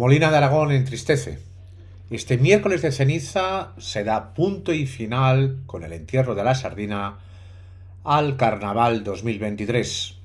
Molina de Aragón entristece. Este miércoles de ceniza se da punto y final con el entierro de la sardina al Carnaval 2023.